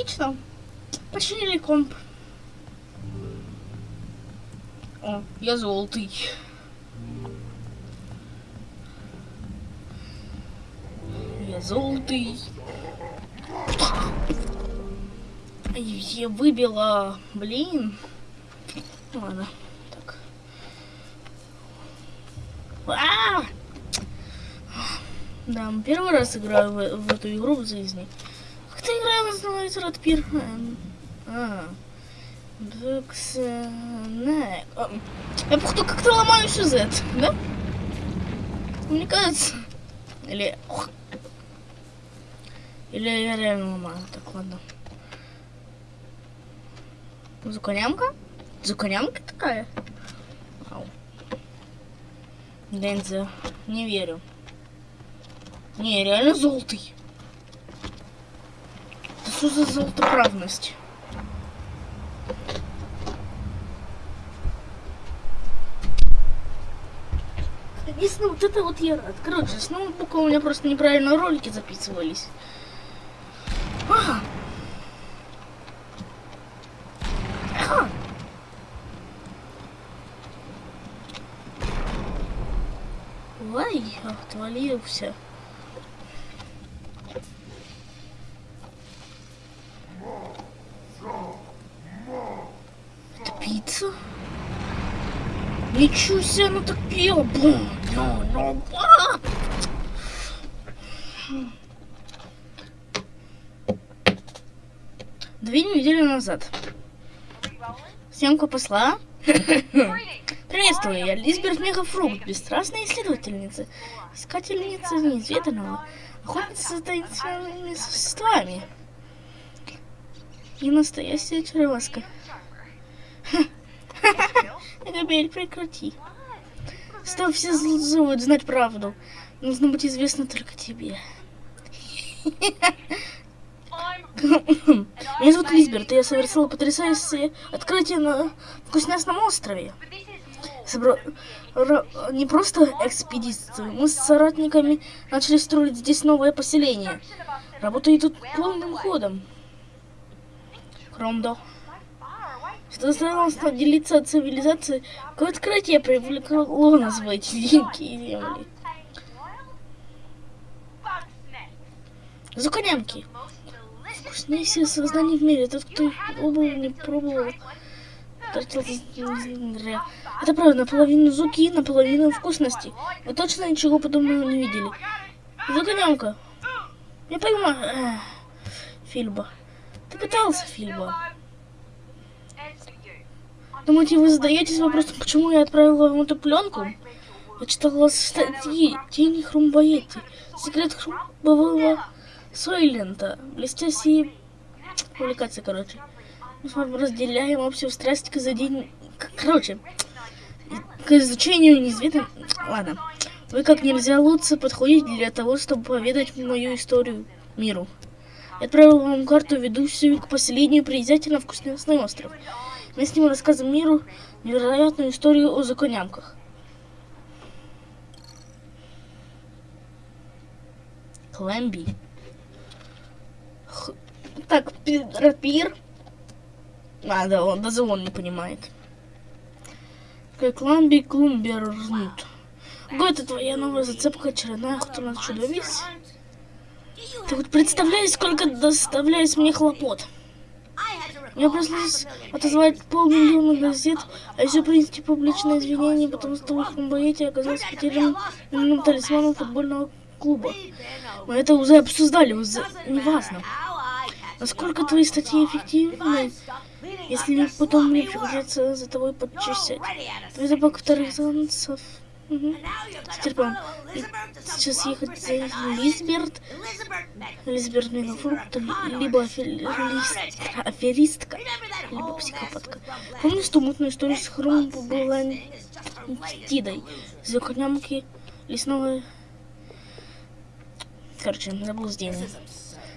Отлично. Починили комп. О, я золотый. Я золотый. Я выбила, блин. Ладно, так. А! Да, первый раз играю в, в эту игру в жизни. Называется, Радпир? Эм, А. Бэкснэк. А, Я походу как-то ломаю сюжет, да? Мне кажется. Или... ох. Или я реально ломаю. Так, ладно. Зуконямка? Зуконямка такая? Вау. Денза. Не верю. Не, реально золотый. Что за золотоправность? Если вот это вот я рад. Короче, с ноутбука у меня просто неправильно ролики записывались. А. А. Ой, отвалился. Это пицца? Ничего себе, она так пела. Ну, ну! Две недели назад. Съемка посла. Приветствую, я Лизберт Мегафрукт, бесстрастная исследовательница, искательница неизведанного, охотница за таинственными существами. И настоящая чареваска. Габель, прекрати. Стоп, все зовут знать правду. Нужно быть известно только тебе. Меня зовут Лизберт, и я совершила потрясающее открытие на Вкуснясном острове. Собра... ра- Не просто экспедицию, мы с соратниками начали строить здесь новое поселение. Работа идут полным ходом. Кромдо. Что заставило нас отделиться от цивилизации, какое открытие привлекло нас в эти дикие земли. Зуконямки. Вкуснейшее создание в мире. Тот, кто пробовал, не пробовал, тратил зря. Это правда, наполовину зуки, наполовину вкусности. Вы точно ничего подобного не видели. Зуконямка. Я понимаю. Эх, Фильба. Ты пытался, Фильба. Думаете, вы задаетесь вопросом, почему я отправила вам эту пленку? Я читала статьи Тени Хрумбоети, Секрет Хрумбового Сойлента, блестящие публикации, короче. Мы с вами разделяем общую страсть к задень... к- Короче, к изучению неизведанного... Ладно. Вы как нельзя лучше подходите для того, чтобы поведать мою историю миру. Я отправил вам карту, ведущую к поселению на Вкусный остров. Мы с ним рассказываем миру невероятную историю о законямках. Клэмби. Х- Так, пи- рапир. А, да, он, даже он не понимает. Как ламби клумбернут. Ого, это твоя новая зацепка очередная охота на чудовищ? Ты вот представляешь, сколько доставляешь мне хлопот. Мне пришлось отозвать полмиллиона газет, а еще принести публичное извинение, потому что в их боете оказался потерянным талисманом футбольного клуба. Мы это уже обсуждали, уже неважно. Насколько твои статьи эффективны, если потом мне придется за тобой подчищать. Твой запах вторых танцев. Угу. Стерпим. И Сейчас ехать за Лизберт, Лизберт Мегафрукт, либо аферист- аферистка, либо психопатка. Помнишь ту мутную историю с Хрум была Тидой? Законямки лесного... Короче, заблуждение.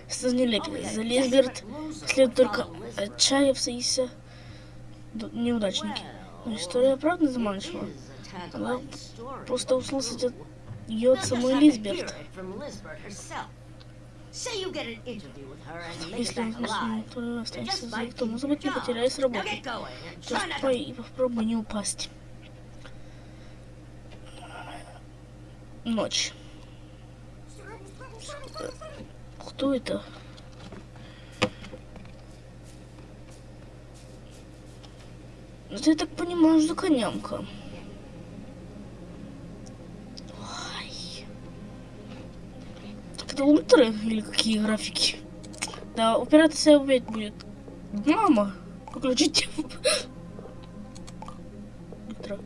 Что не лепит. За Лизберт следует только отчаявшиеся неудачники. Но история правда заманчива. Она просто услышать от ее от самой Лизберт. Если alive. то останется за то, может быть, не потеряешь работу. to по- попробуй не упасть. Ночь. Кто это? Это, я так понимаю, законямка. Ой. Так это ультра или какие графики? Да, операция опять будет. Мама, выключите. Ультра.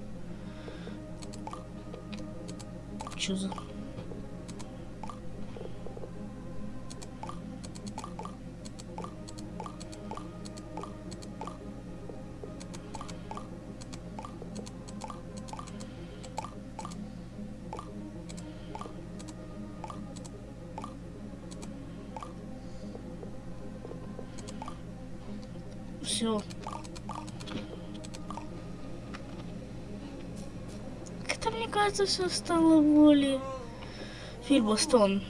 Чё за... Кажется, все стало более... Фильбостон.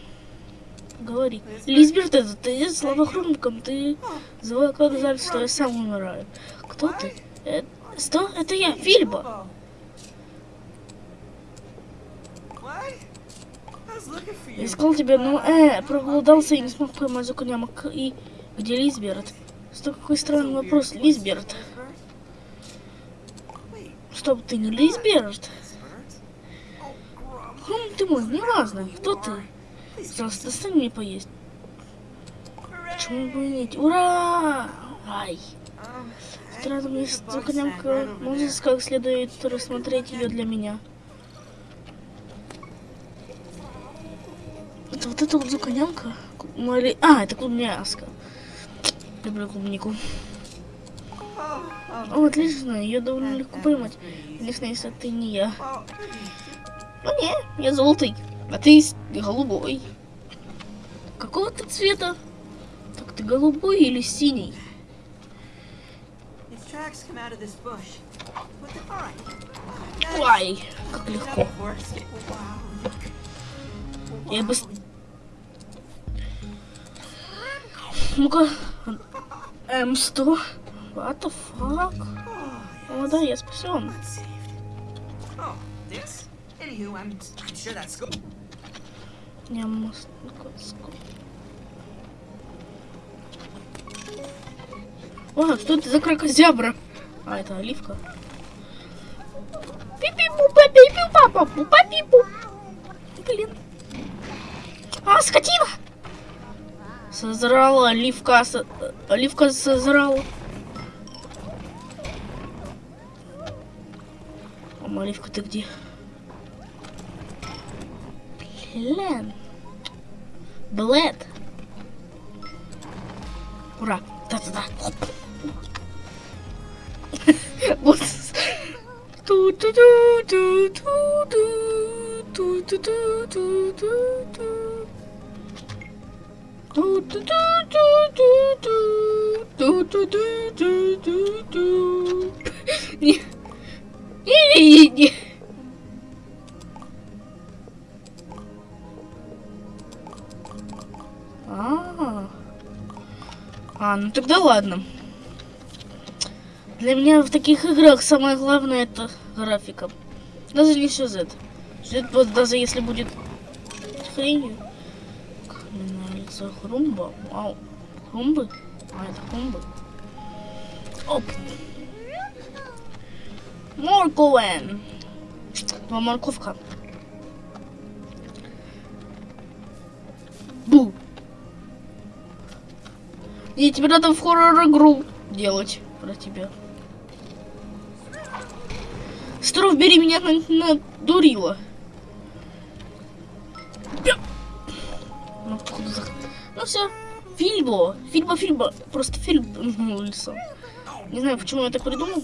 Говори. Лизберт, это ты слабохрумком, ты звал как жаль, что я сам умираю. Кто ты? Э, что? Это я, Фильбо. Я искал тебя, но э, проголодался и не смог поймать законямок. И где Лизберт? Что какой странный вопрос, Лизберт. Стоп, ты не Лизберт? Хм, ты мой, не важно. Кто ты? Пожалуйста, достань мне поесть. Почему бы и нет? Ура! Ай! Странно, мне законямка. Можешь как следует рассмотреть ее для меня? Это вот эта вот законямка? Мали... А, это клубняска. Люблю клубнику. О, отлично, ее довольно легко поймать. Конечно, если ты не я. Ну не, я желтый, а ты голубой. Какого ты цвета? Так ты голубой или синий? Ай, как легко. Я бы... Ну-ка. М100. What the fuck? Oh, О, да, я спасен. Oh, this? Anywho, I'm, sure that's мост. ну-ка, ск- О, что это за кракозябра? А, это оливка. Пипи-пу, папи-пу, папа, пу, папи-пу. Блин. А, скотина! Созрала оливка, со- оливка созрала. Мама, оливка, ты где? Блин. Блэд. Ура. Да-да-да. Вот. Не. Не-не-не. А, а, ну тогда ладно. Для меня в таких играх самое главное это графика. Даже не сюжет. Сюжет вот даже если будет хренью. Лицо Хрумба. Вау. Хрумбы? А, это Хрумбы. Оп. Морковен. Два морковка. Бу. И тебе надо в хоррор-игру делать про тебя. Стровбери меня на- надурила. Ну, ну все. Фильбо. Фильбо, Фильбо. Просто фильм лицо. Не знаю, почему я так придумал.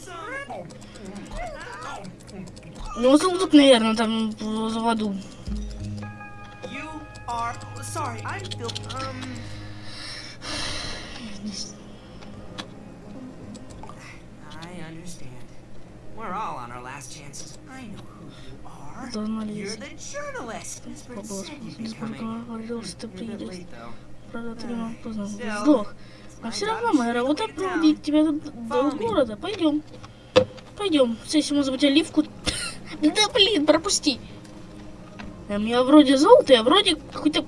Ну, вот тут, наверное, там в аду. Насколько coming. говорил, что ты приедешь. правда, ты не поздно сдох. Но все равно моя работа проводить тебя до, до города. Пойдем. Пойдем. Сессия, может быть, оливку. Да блин, пропусти. Эм, я вроде золото, я вроде какой-то...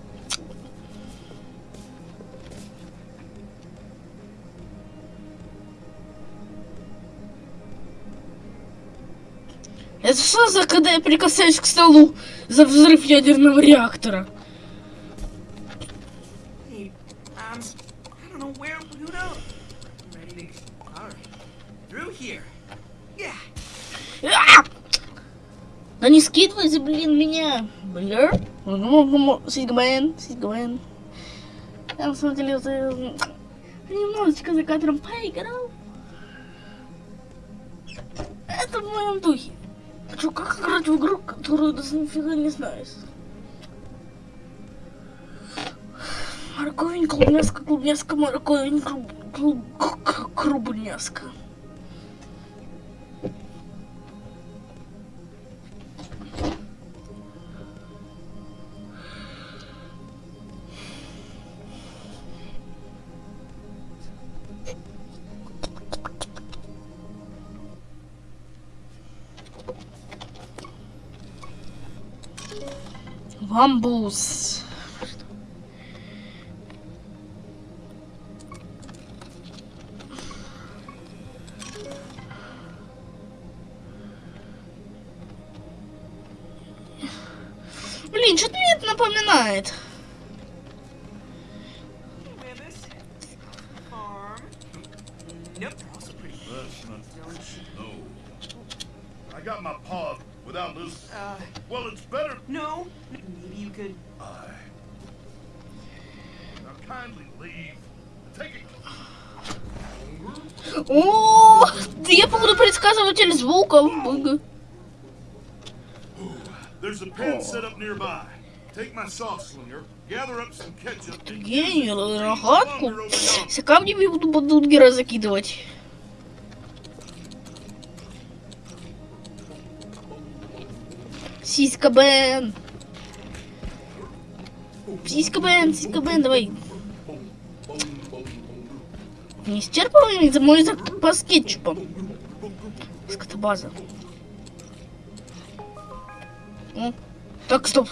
Это что за, когда я прикасаюсь к столу за взрыв ядерного реактора? Да не скидывайте, блин, меня. Бля. Сигмен, Сигмен. Я на самом деле немножечко за кадром поиграл. Это в моем духе. Чё, как играть в игру, которую даже нифига не знаешь? Морковень, клубняска, клубняска, морковень, клуб, клуб, к- Бамбус. Блин, что-то мне это напоминает. Gather up some ketchup. and Гений, рогатку. Все камнями буду бадунгера закидывать. Сиська Бен. Сиська Бен, сиська Бен, давай. Не исчерпываемый за мой запас кетчупа. Скотобаза. О, так, стоп.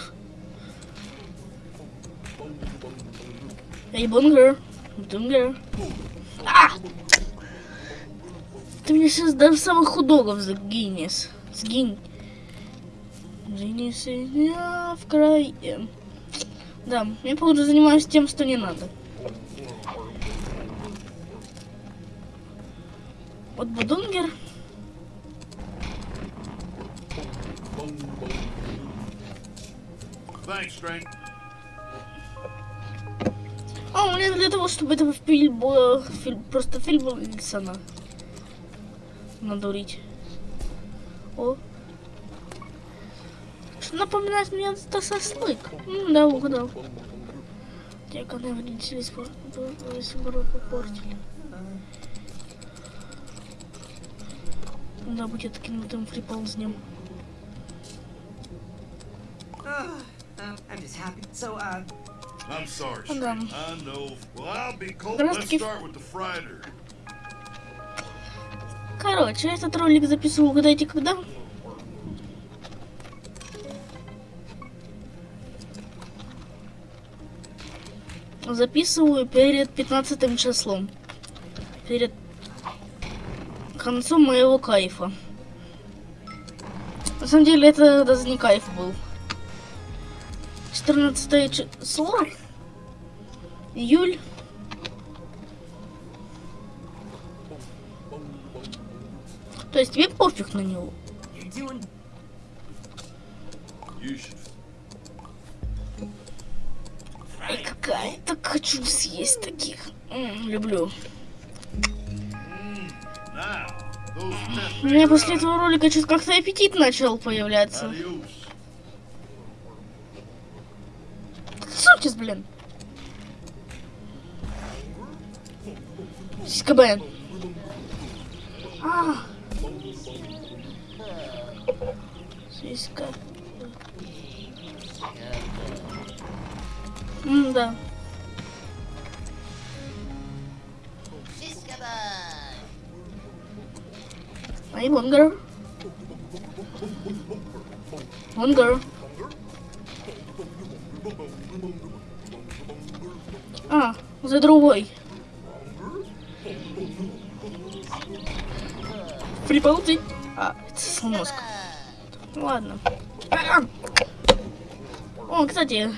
Эй, бунгер. Бунгер. А! Ты мне сейчас до самых худогов сгинешь. Сгинь. Сгинешь меня в крае. Да, я, походу, занимаюсь тем, что не надо. Вот Будунгер. А, у меня для того, чтобы этого фильм, было- фильм просто фильм Уилсона надурить. О. Что напоминает мне это сослык. М, да, угадал. Те, когда вредители весь город попортили. Да, будет кинутым фриползнем. Uh, I'm just happy. So, uh, I'm sorry. I know. Well, I'll be cold. Let's start with the Friday. Короче, этот ролик записывал, угадайте, когда? Записываю перед 15 числом. Перед концом моего кайфа. На самом деле это даже не кайф был. 14 число. Июль. То есть тебе пофиг на него. Ай, какая так хочу съесть таких. М, люблю. У меня после этого ролика что-то как-то аппетит начал появляться. Сутис, блин. Сиська А. Сиська. М, да. Ай, Бонгер. Бонгер. А, за другой. Приползень. А, это сломозг. Ладно. О, кстати,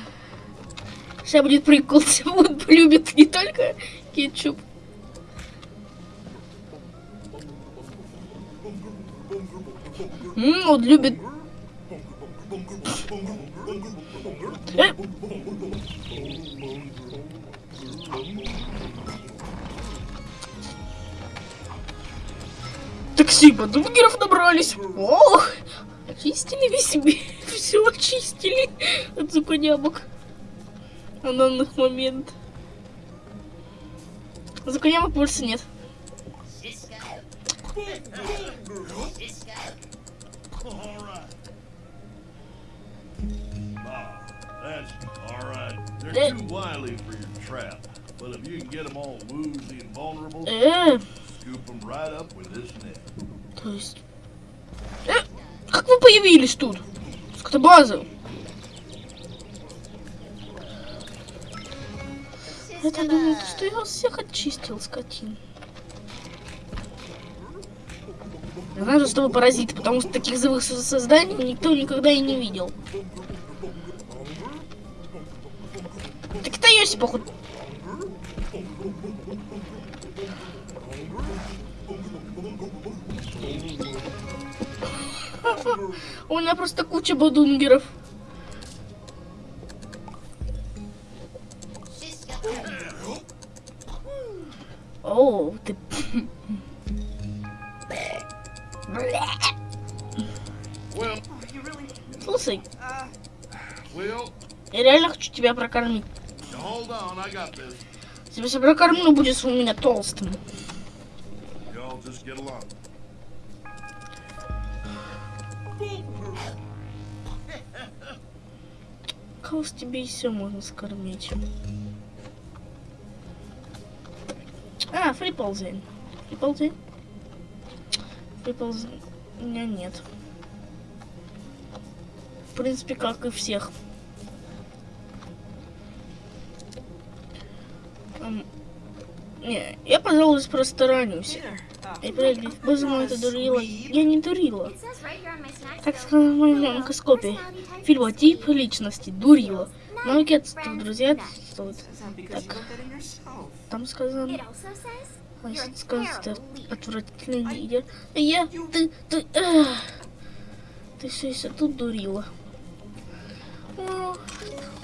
сейчас будет прикол. Он полюбит не только кетчуп. М, он любит... Э! Такси подунгеров набрались. Ох, очистили весь себе. Все очистили от зуконямок. На данный момент. Зуконямок больше нет. Eh. Э, то есть... Э, как вы появились тут? Скотобаза. Я-то думал, что я вас всех очистил, скотин. Я знаю, что вы паразиты, потому что таких живых со- созданий никто никогда и не видел. Так это Йоси, походу. У меня просто куча бадунгеров. Прокормить. Если прокормлю, будешь у меня толстым. Y'all just get along. Кого с тебе еще можно скормить? А, фриползень. Фриползень? Фриползень. У меня нет. В принципе, как и всех. Не, я, пожалуй, просто ранюсь. Эй, подожди, боже мой, это дурила. Я не дурила. Так bill. сказано в моем онкоскопе. Фильмотип личности. Дурила. Навыки отсутствуют, друзья отсутствуют. Так. Там сказано... А terrible leader. отвратительный лидер. Я, ты, ты, эх. ты все еще тут дурила. О,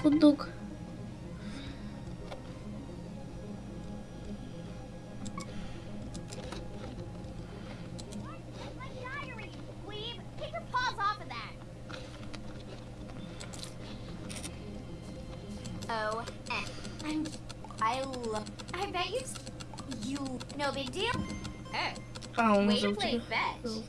худок. No big deal? Oh, А, он way уже to у play тебя. fetch. Забыл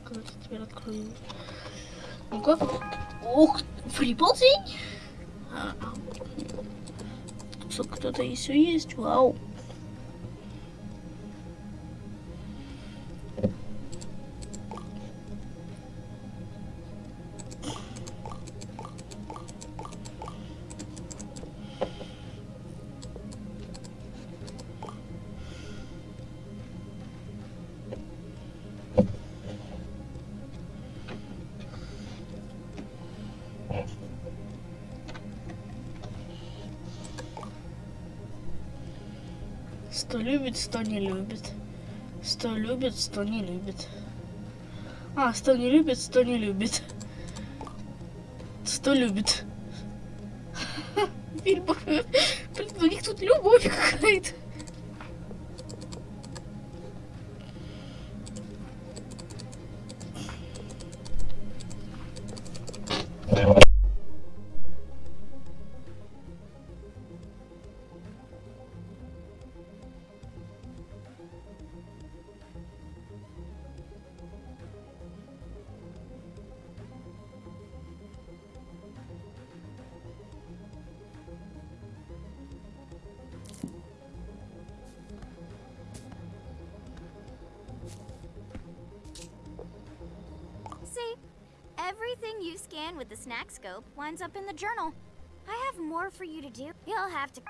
любит, сто не любит. Сто любит, сто не любит. А, сто не любит, сто не любит. Сто любит. Фильм. Блин, у них тут любовь какая-то. Everything you scan with the snack scope winds up in the journal. I have more for you to do. You'll have to.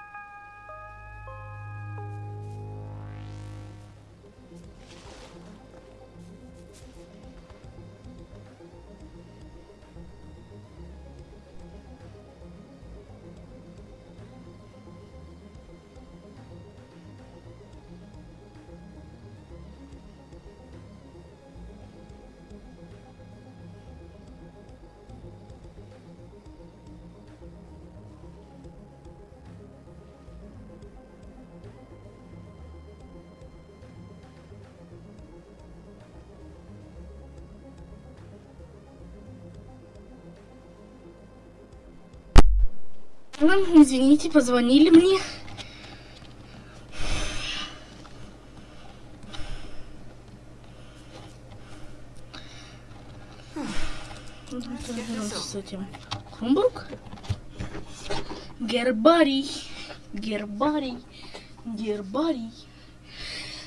Ну, извините, позвонили мне. С этим. Крумбург? Гербарий. Гербарий. Гербарий.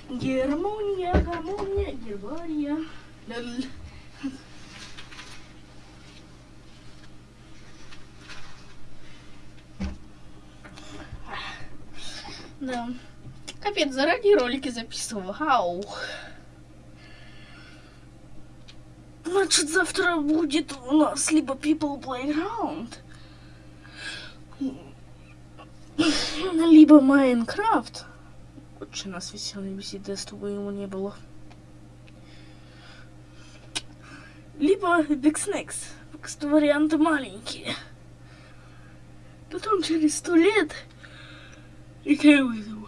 Гермония, гармония, гербария. Ляль. Да. Капец, заранее ролики записывал. Ау. Значит, завтра будет у нас либо People Playground, либо Майнкрафт. Очень нас веселой беседы, чтобы ему не было. Либо Big Snacks. Что варианты маленькие. Потом через сто лет и я вызову.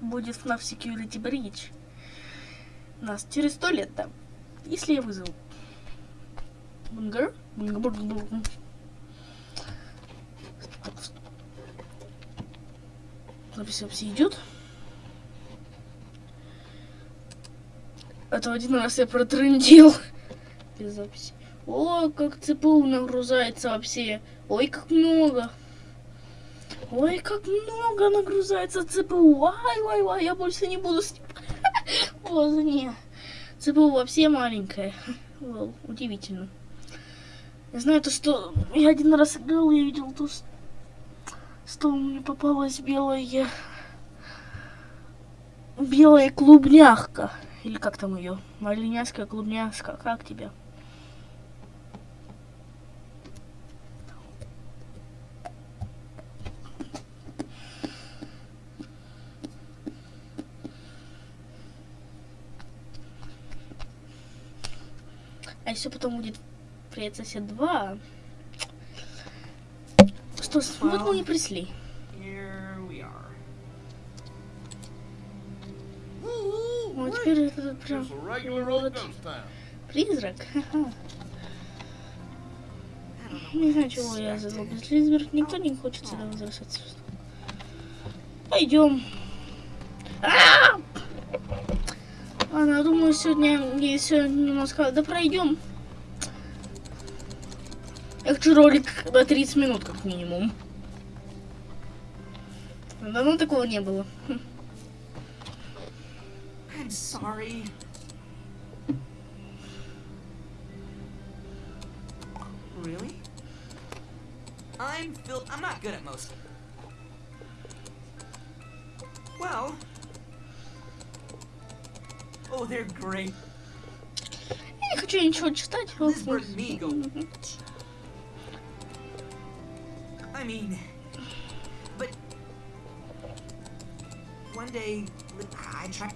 Будет FNAF Security Breach. Нас через сто лет там. Если я вызову. Бунгар? Запись вообще идет. А то один раз я протрындил. Без записи. О, как ЦПУ нагрузается вообще. Ой, как много. Ой, как много нагрузается ЦПУ. Вай, вай, вай, я больше не буду с ним. О, не. ЦПУ вообще маленькая. Вау, удивительно. Я знаю то, что я один раз играл, я видел то, что- мне попалась белая... Белая клубняшка. Или как там ее? Малиняшка, клубняшка. Как тебя? Еще потом будет Привет, сосед 2. Что, ж, вот мы и пришли. Ну, теперь это прям вот призрак. Не знаю, чего я задал без Лизберг. Никто не хочет сюда возвращаться. Пойдем. А! Ладно, думаю, сегодня еще немножко... Да пройдем. Я хочу ролик на 30 минут, как минимум. Давно такого не было. I'm sorry. Really? I'm Phil. I'm not good at most. Well. Oh, they're great. Я не хочу ничего читать. Migo. I mean, but one day li- I tried.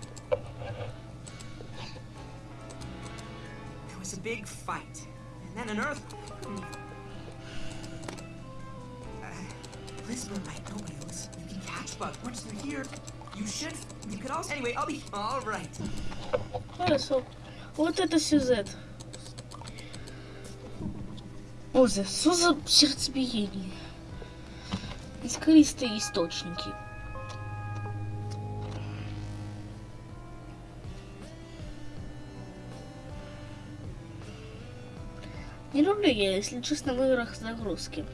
There was a big fight, and then an earth. Uh, Lisbeth might know wheels. You can catch bugs once they're here. You should. You could also. Anyway, I'll be all right. Хорошо. Вот это сюжет. Оза, что за сердцебиение? Искристые источники. Не люблю я, если честно, в играх загрузки.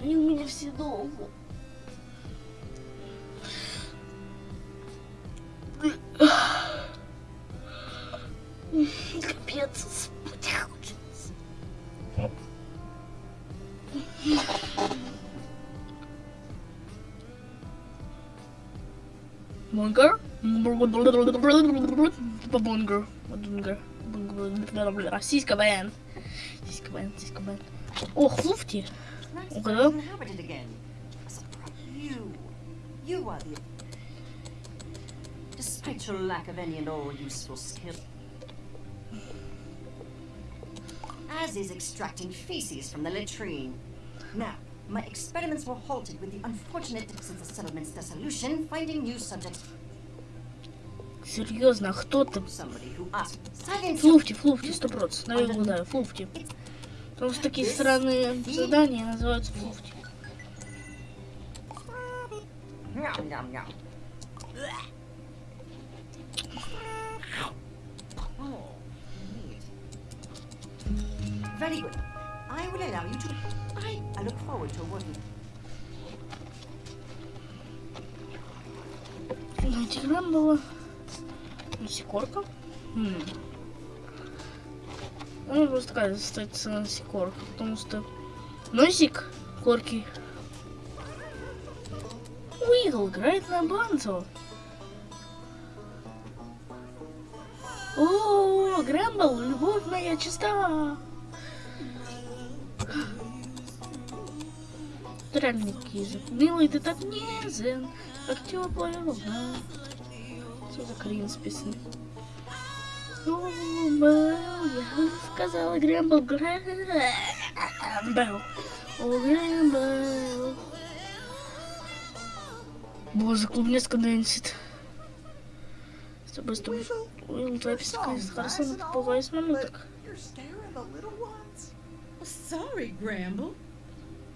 Они у меня все долго. Бунгер. Бунгер. Российский воен. Российский воен, российский воен. Ох, Луфти. Nice Okay. that it's inhabited again. A surprise. You. You are the. Despite your lack of any and all useful skill. As is extracting feces from the latrine. Now, my experiments were halted with the unfortunate since the settlement's dissolution, finding new subjects. Серьезно, а кто ты? Silence. Флуфти, флуфти, сто процентов. Я его знаю, флуфти. Потому что такие странные задания называются флуфти. Very good. I will allow you to. I, I look forward to working. Знаете, грамм была насекорка. Хм. Ну, просто такая остается насекорка, потому что носик корки. Уигл играет на банцо. О, Грэмбл, любовь моя чиста. Ты реально киза. Милый, ты так нежен, как теплая луна. Что за крин списан? Грэмбл, я сказала Грэмбл, Грэмбл. О, Грэмбл. Боже, клубнецка дэнсит. С тобой, с тобой. Уилл, твоя песня хорошо наповая с минуток. You're scaring the little ones. Sorry, Gramble.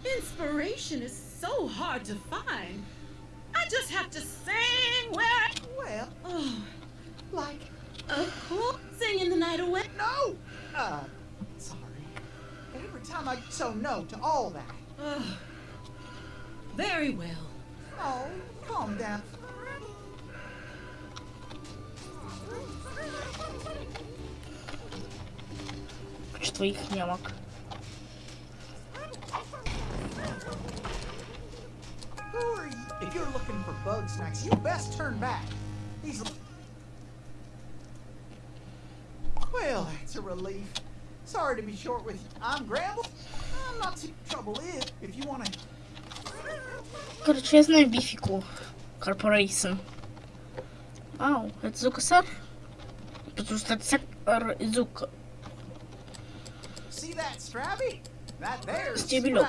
Inspiration is so hard to find. just have to sing where I... Well, oh, like... Of course, singing the night away. No! Uh, sorry. Every time I so no to all that. Very well. Oh, calm down. Czy twoich niemok? Who are you? If you're looking for bug snacks, you best turn back. These. Well, that's a relief. Sorry to be short with you. I'm Gramble. I'm not too trouble if if you want to. Короче, я знаю Бифику. Корпорейшн. Ау, это Зукасар? Потому что это сектор Зука. See that Strappy? Стебелек.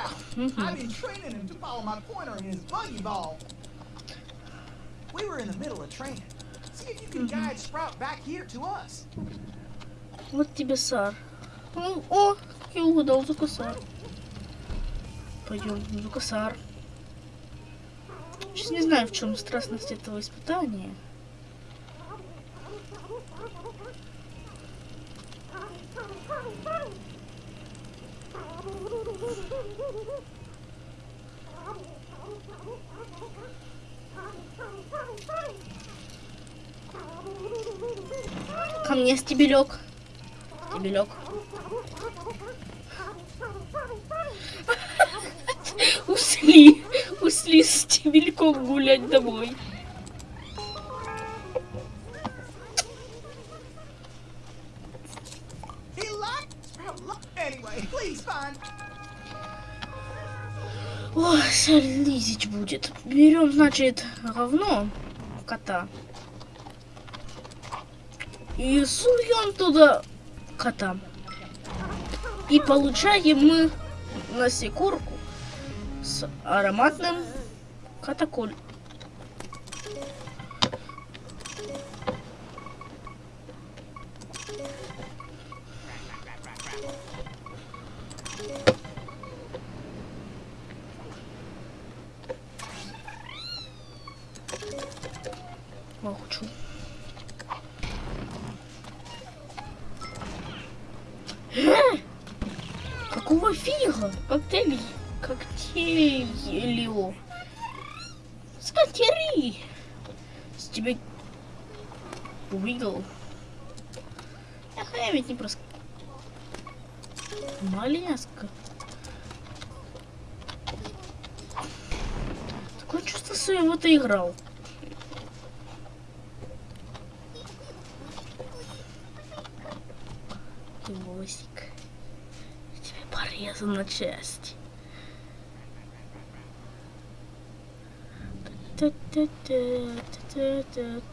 Ball. We were in the middle of training. See if you can guide Sprout back here to us. Вот тебе Сар. Ну, о, я угадал Зукасар. Пойдем, Зукасар. Сейчас не знаю, в чем страстность этого испытания. Ко мне стебелек. Стебелек. Ушли. Ушли с стебельком гулять домой. Ой, лизить будет. Берем, значит, говно кота. И суем туда кота. И получаем мы насекорку с ароматным катаколь.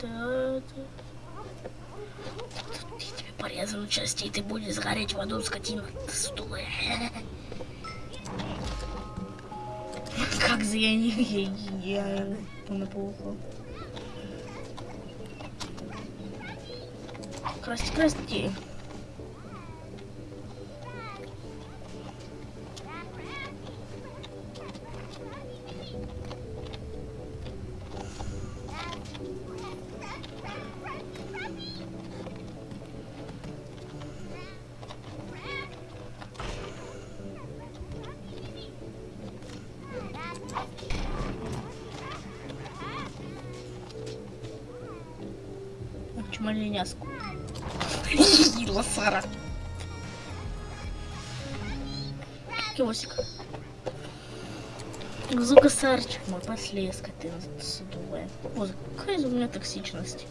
Та-та-та-та-та-та-та. Я тебе порезан на части, и ты будешь сгореть в аду, скотина. Ты сутулая. Как за я не... Я, я наплохо. Красти, красти. Чмоленяску. Сарчик мой послеска ты садовая. О, какая же у меня токсичность.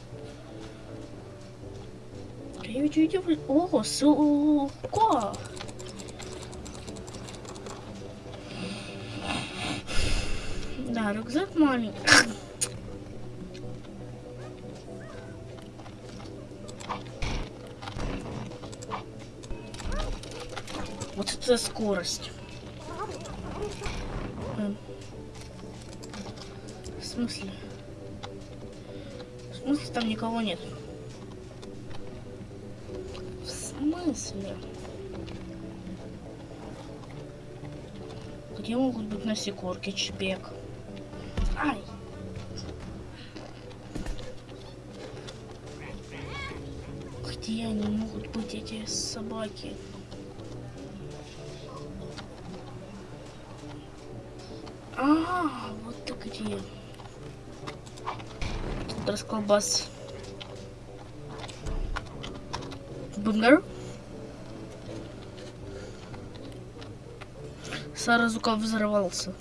Я ведь видел... О, сука! Да, рюкзак маленький. Вот это скорость. Смысле? В смысле там никого нет? В смысле? Где могут быть насекорки, чебек? Ай! Где они могут быть, эти собаки? А, вот ты где. Тут расколбас. Бунгар. Саразука взорвался.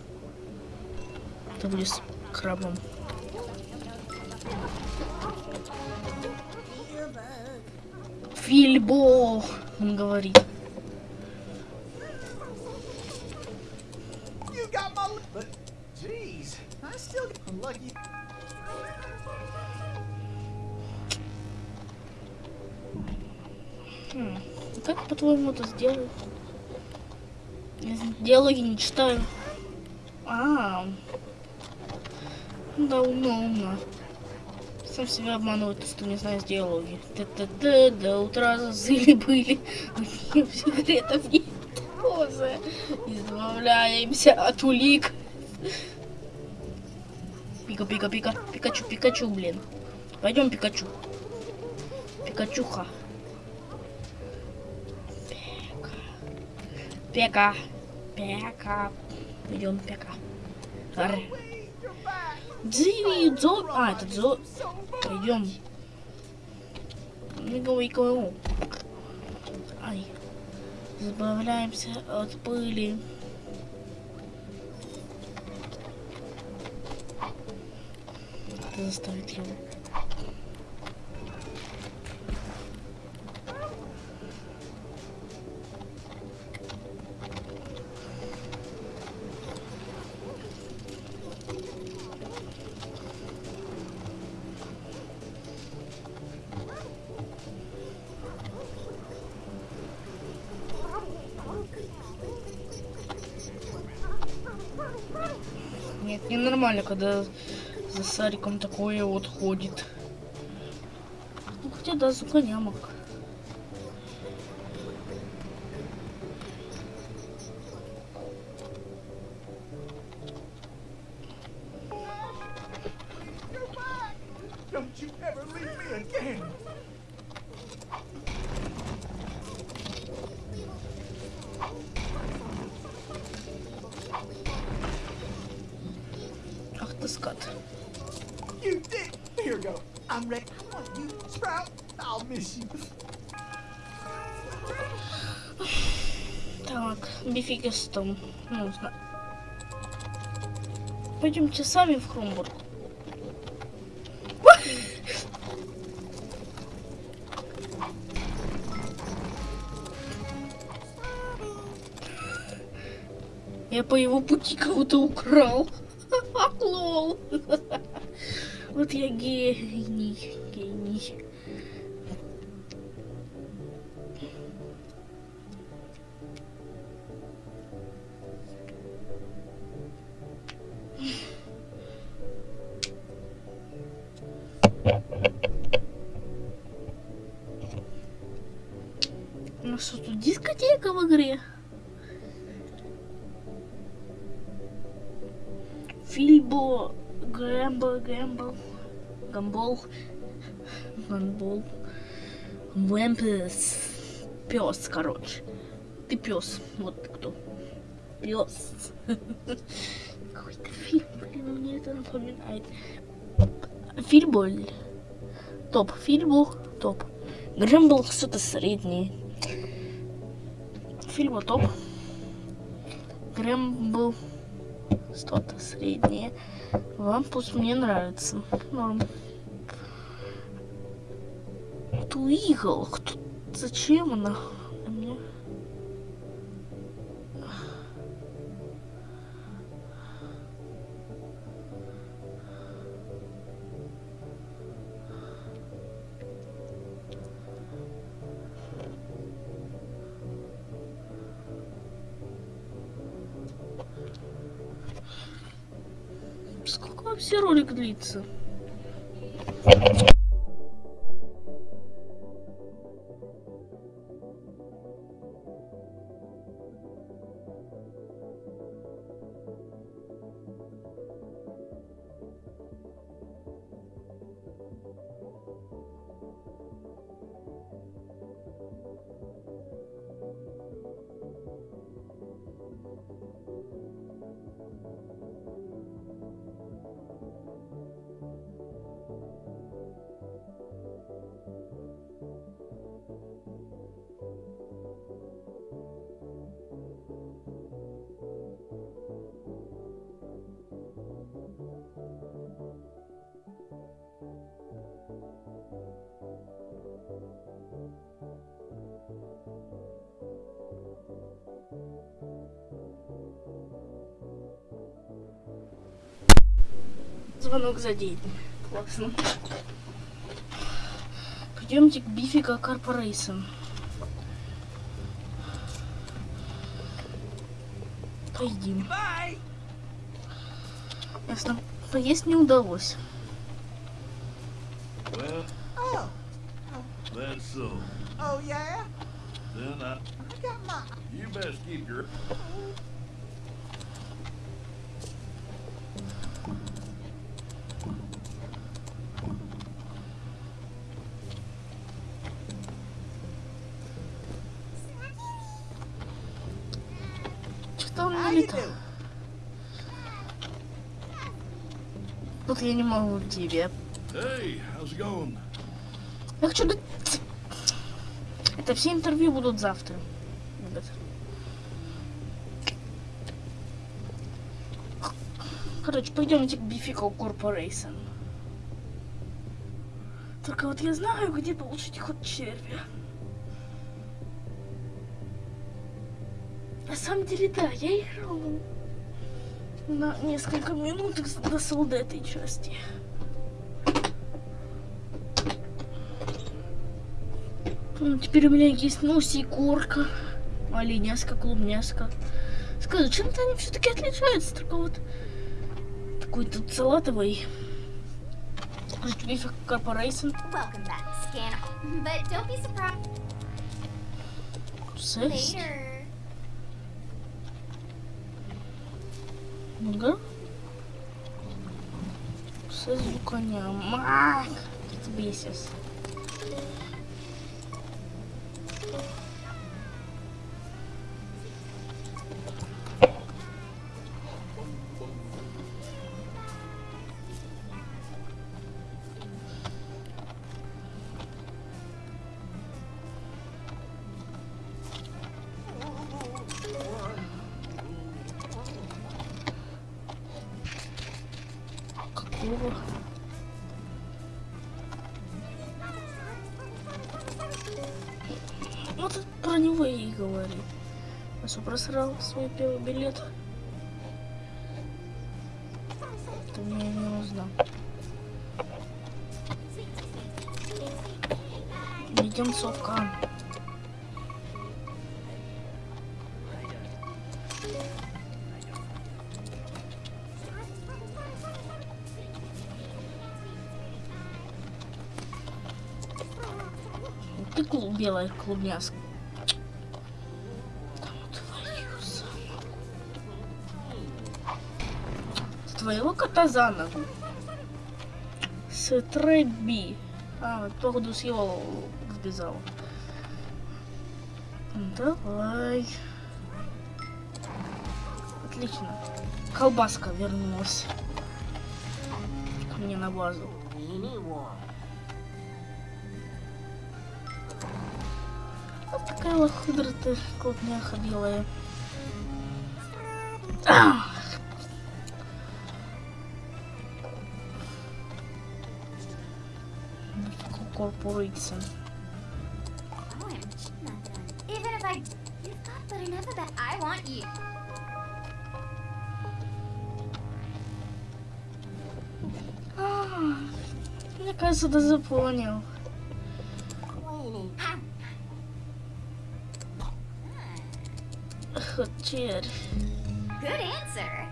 Будет с крабом. Фильбо, он говорит. Себя обманывает, что не знаю диалоги. Т-т-т, до утра зазыли были. Секретов нет. Поза. Избавляемся от улик. Пика, пика, пика. Пикачу, Пикачу, блин. Пойдем, Пикачу. Пикачуха. Пека. Пека. Идем, Пека. Ар. Дзиви, дзо... А, это дзо... Пойдем. Кого. Ай. Избавляемся от пыли. Надо заставить его. Когда за Сариком такое вот ходит. Ну, хотя да, сука, не Так, бификистом. Ну, зна- Пойдемте сами в Хромбург. Я по его пути кого-то украл. Лол. Вот я. Гений. Гамбол, Вэмпес, пес, короче. Ты пес, вот ты кто. Пес. Какой-то фильм, блин, мне это напоминает. Фильболь. Топ. Фильбо, топ. Грэмбл что-то среднее. Фильбо топ. Грэмбл что-то среднее. Вампус мне нравится. Норм. Туигл. Кто... Зачем она? Сколько вообще ролик длится? Звонок за день. Классно. Пойдемте к Бифика Корпорейшн. Поедим. Ясно. Поесть не удалось. Well, Oh, that's so. oh yeah? Then I, I got my... you best keep your Что он How не you летал? doing? Тут я не могу тебе. Hey, how's it going? Я хочу... Это все интервью будут завтра. ребят. Короче, пойдемте к Бифико Корпорейшн. Только вот я знаю, где получить ход червя. На самом деле, да, я играл на несколько минут до солда этой части. Ну, теперь у меня есть носи и корка, оленяска, клубняска. Скажу, чем-то они все-таки отличаются, только вот такой тут салатовый. Бифик Корпорейшн. Welcome back, Scanner. But don't be surprised Секс. later. Ага. Со звуканя. Мак! Я такого. Вот про него и говорю. Я что, просрал свой первый билет? Ты меня не узнал. Идем совка. Клуб, белая клубняска. Да твою за- Твоего кота за ногу. Стрэби. А, походу с его сбежал. Давай. Отлично. Колбаска вернулась. Ко мне на базу. Лохудра ты. А! Oh, want you. А, Мне кажется, ты запомнил. Червь. Good answer.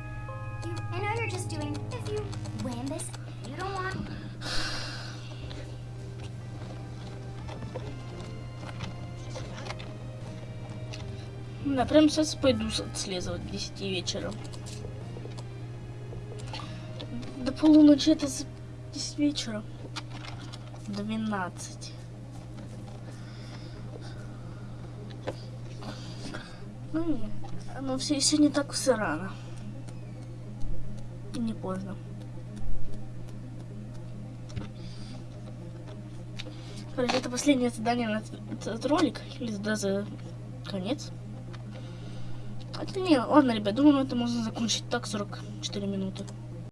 You, I know you're just doing... If you win this, you don't want... Да, прям сейчас пойду отслеживать к 10 вечера. До полуночи это с 10 вечера. 12. Ну, нет, оно все еще не так все рано. И не поздно. Короче, это последнее задание на этот- ролик. Или даже конец. Хотя не, ладно, ребят, думаю, это можно закончить так 44 минуты.